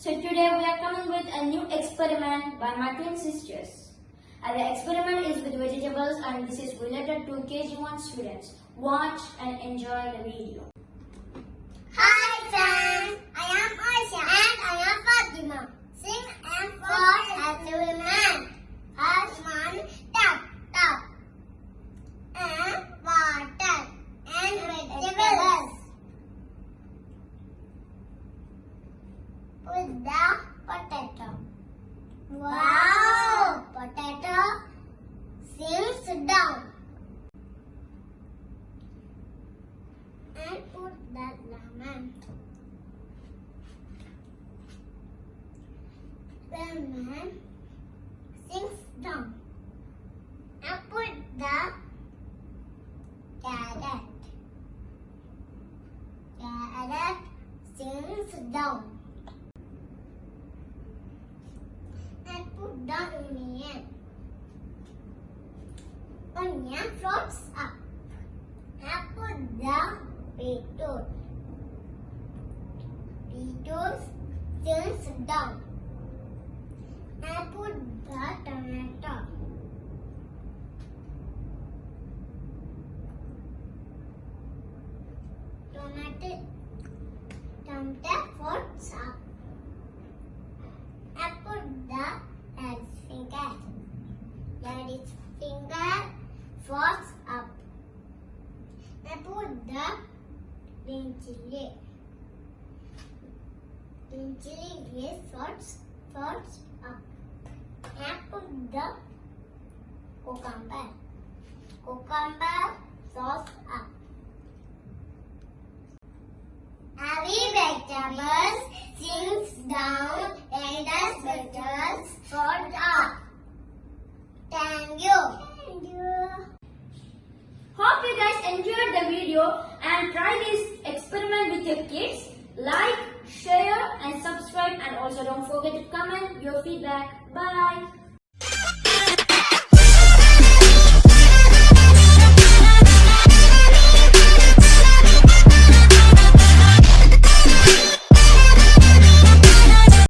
So today we are coming with a new experiment by my twin sisters. And the experiment is with vegetables and this is related to KG1 students. Watch and enjoy the video. Sinks down. And put the lemon. Lemon sinks down. And put the carrot. Carrot sinks down. And put the onion. Onion floats up. And put the beetroot. Beetroot sinks down. And put the tomato. Tomato, tomato floats up. And put the lad's finger. Lad's finger floats up. And put the green chili. Green chili is floats, floats up. And put the cucumber. Cucumber floats up. Every vegetables sinks down and the vegetables float up. Thank you. Hope you guys enjoyed the video and try this experiment with your kids. Like, share and subscribe and also don't forget to comment your feedback. Bye.